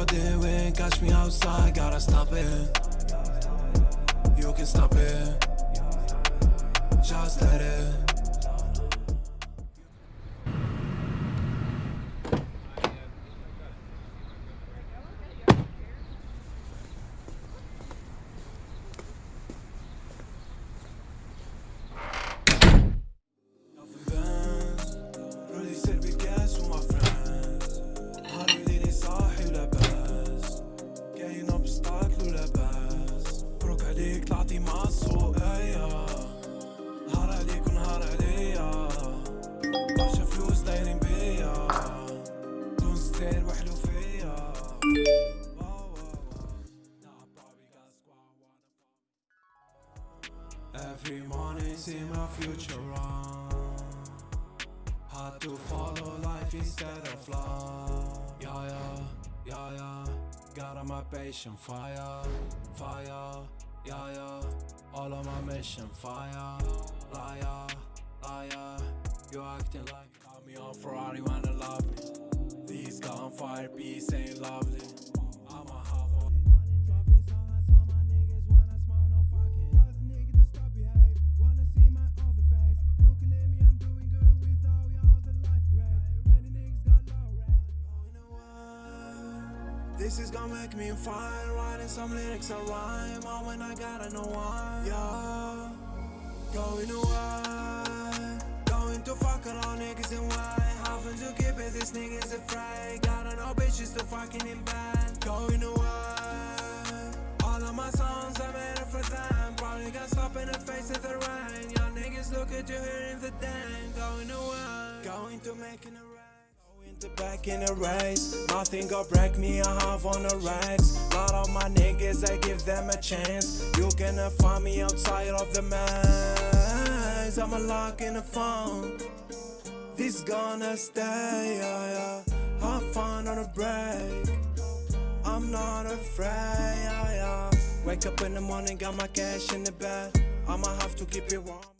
caught the wind, catch me outside, gotta stop it. You can stop it. مع السوق ايا نهار عليك ونهار عليا برشا فلوس دايرين بيا دون ستيل وحلو فيا Every morning see my future run Hard to follow life instead of love Yeah, yeah, yeah, yeah Got on my patient fire, fire Yeah, yeah. All of my mission fire Liar, liar. You acting like This is gonna make me fine Writing some lyrics that rhyme. Oh, when I gotta know why Yeah. Going away Going to fuck around niggas and why. Having to keep it, this nigga's afraid. Gotta know bitches to fucking in bed. Going away All of my songs I made it for them. Probably gonna stop in the face of the rain. Young niggas look at you here in the den. Going away Going to making a to back in a race Nothing gonna break me, I have on the racks Lot of my niggas, I give them a chance. You cannot find me outside of the maze. I'm a lock in the phone. This gonna stay, yeah, yeah. Have fun on a break. I'm not afraid, yeah, yeah. Wake up in the morning, got my cash in the bed I'ma have to keep it warm